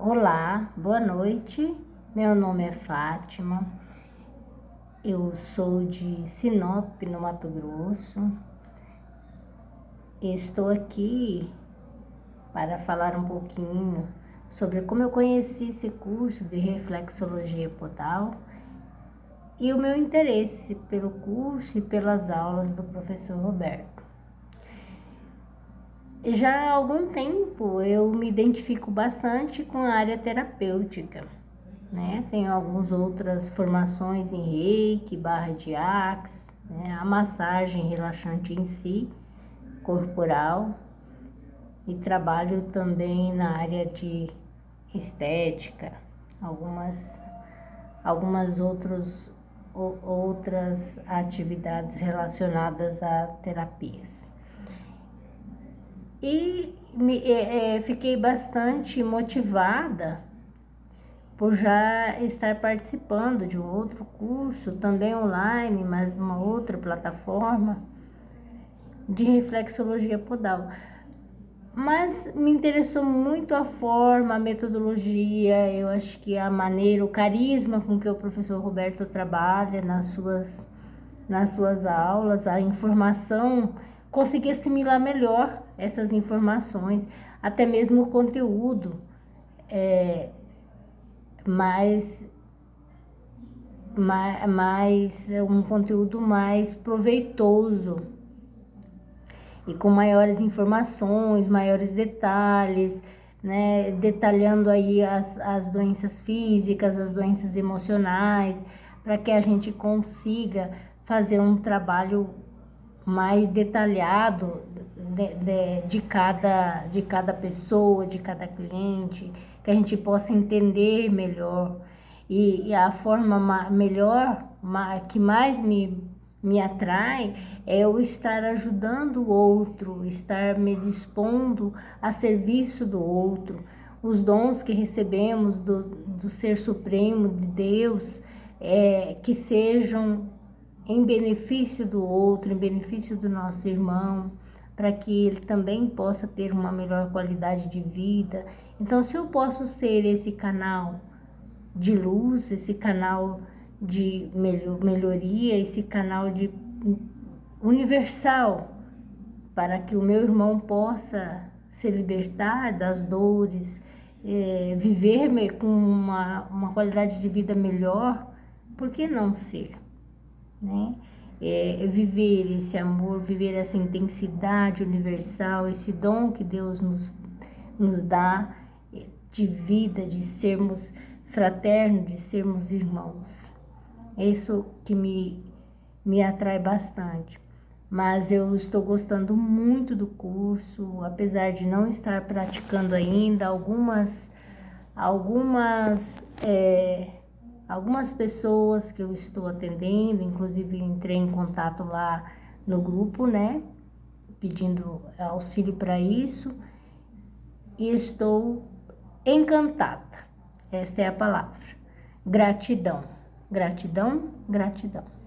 Olá, boa noite. Meu nome é Fátima. Eu sou de Sinop, no Mato Grosso. Estou aqui para falar um pouquinho sobre como eu conheci esse curso de reflexologia podal e o meu interesse pelo curso e pelas aulas do professor Roberto já há algum tempo eu me identifico bastante com a área terapêutica, né? Tenho algumas outras formações em reiki, barra de axe, né? a massagem relaxante em si, corporal, e trabalho também na área de estética, algumas, algumas outros, outras atividades relacionadas a terapias. E me, é, é, fiquei bastante motivada por já estar participando de um outro curso, também online, mas uma outra plataforma de reflexologia podal. Mas me interessou muito a forma, a metodologia, eu acho que a maneira, o carisma com que o professor Roberto trabalha nas suas, nas suas aulas, a informação conseguir assimilar melhor essas informações, até mesmo o conteúdo é, mais, mais, mais, um conteúdo mais proveitoso e com maiores informações, maiores detalhes, né, detalhando aí as, as doenças físicas, as doenças emocionais, para que a gente consiga fazer um trabalho mais detalhado de, de, de, cada, de cada pessoa, de cada cliente, que a gente possa entender melhor. E, e a forma melhor, que mais me, me atrai, é eu estar ajudando o outro, estar me dispondo a serviço do outro. Os dons que recebemos do, do Ser Supremo, de Deus, é, que sejam em benefício do outro, em benefício do nosso irmão, para que ele também possa ter uma melhor qualidade de vida. Então, se eu posso ser esse canal de luz, esse canal de melhoria, esse canal de universal, para que o meu irmão possa se libertar das dores, é, viver com uma, uma qualidade de vida melhor, por que não ser? né? É, viver esse amor, viver essa intensidade universal, esse dom que Deus nos, nos dá de vida, de sermos fraternos, de sermos irmãos. É isso que me, me atrai bastante. Mas eu estou gostando muito do curso, apesar de não estar praticando ainda algumas, algumas é, algumas pessoas que eu estou atendendo, inclusive entrei em contato lá no grupo, né, pedindo auxílio para isso, e estou encantada. Esta é a palavra. Gratidão, gratidão, gratidão.